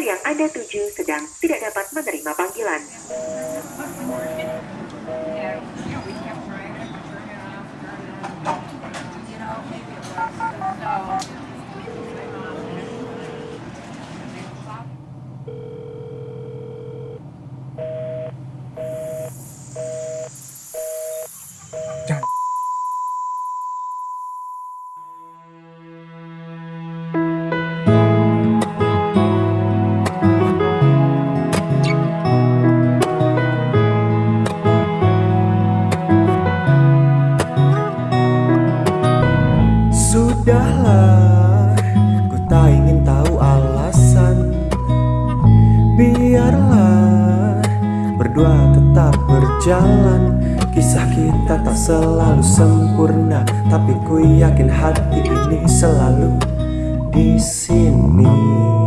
yang Anda tuju sedang tidak dapat menerima panggilan. Berjalan. Kisah kita tak selalu sempurna Tapi ku yakin hati ini selalu di sini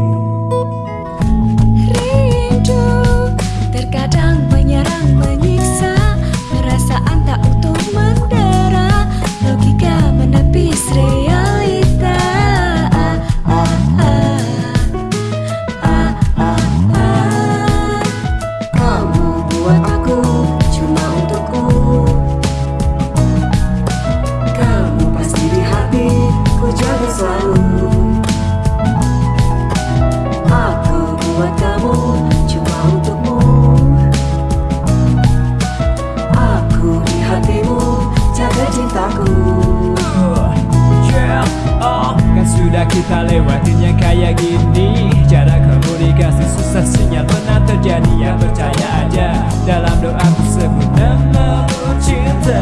sudah kita lewatin yang kayak gini Jarak komunikasi susah sinyal pernah terjadi. Ya percaya aja Dalam doa sebut namamu cinta.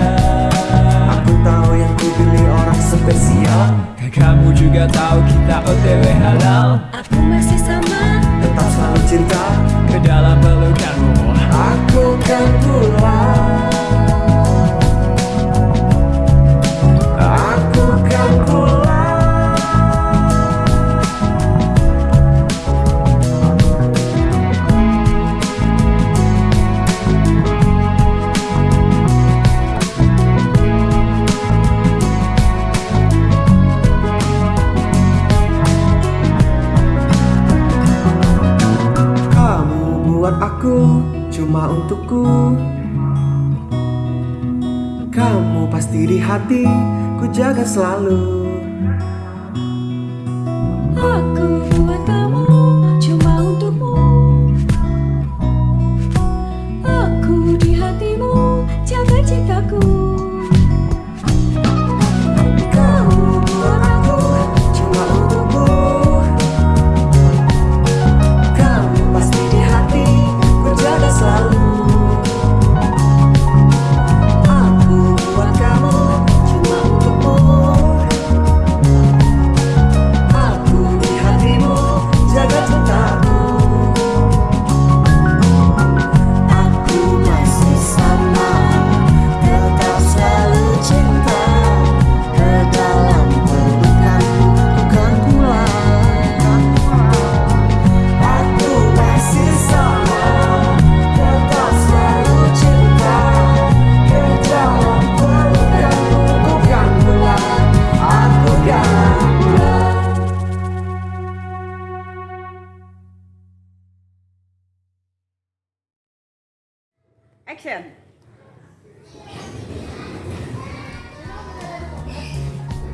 Aku tahu yang ku pilih orang spesial. Kan kamu juga tahu kita OTW halal. Aku masih sama. Tetap selalu cinta. Ke dalam pelukanmu. Aku aku cuma untukku. Kamu pasti di hati ku jaga selalu Action.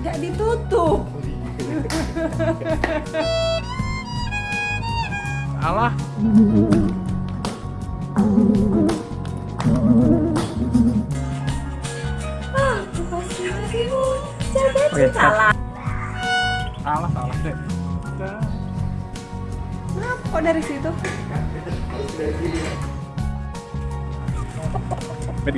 Gak ditutup. Alah Aku pasti hatimu Jaga Oke, cut. Salah salah deh Kenapa kok dari situ? เป็